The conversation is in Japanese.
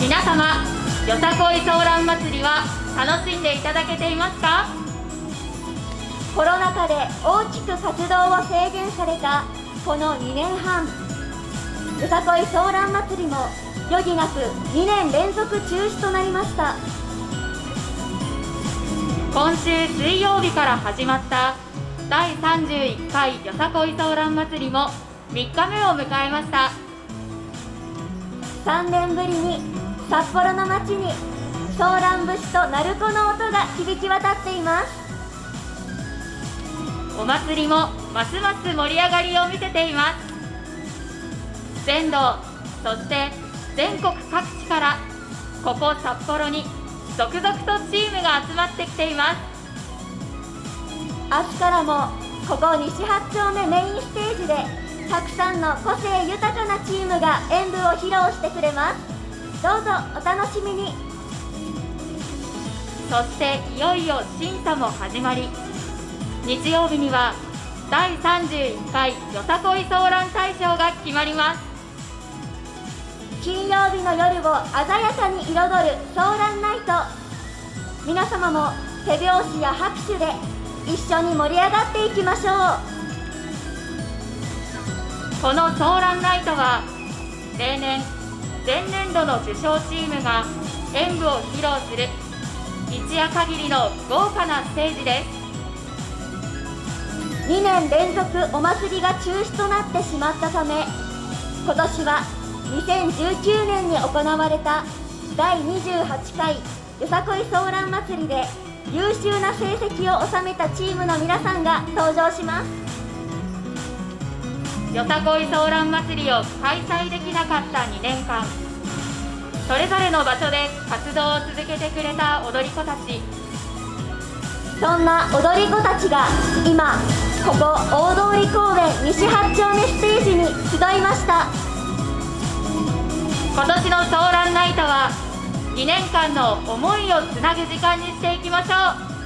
皆様よさこいソーラン祭りは楽しんでいただけていますか？コロナ禍で大きく活動を制限されたこの2年半よさこいソーラン祭りも余儀なく2年連続中止となりました。今週水曜日から始まった第31回よさこいソーラン祭りも3日目を迎えました。3年ぶりに札幌の街にソーラン節と鳴子の音が響き渡っています。お祭りもますます盛り上がりを見せています。全道そして全国各地からここ札幌に続々とチームが集まってきています。明日からもここ西八丁目メインステージでたくさんの個性豊かなチームが演舞を披露してくれますどうぞお楽しみに。そしていよいよ審査も始まり。日曜日には第31回よさこいソーラン大賞が決まります。金曜日の夜を鮮やかに彩るソーランナイト。皆様も手拍子や拍手で一緒に盛り上がっていきましょう。このソーランナイトは例年前年度の受賞チームが演舞を披露する一夜限りの豪華なステージです。2年連続お祭りが中止となってしまったため今年は2019年に行われた第28回よさこいソーラン祭りで優秀な成績を収めたチームの皆さんが登場します。よさこいソーラン祭りを開催できなかった2年間。それぞれの場所で活動を続けてくれた踊り子たち。そんな踊り子たちが今ここ大通公園西八丁目ステージに集いました。今年のソーランナイトは2年間の思いをつなぐ時間にしていきましょう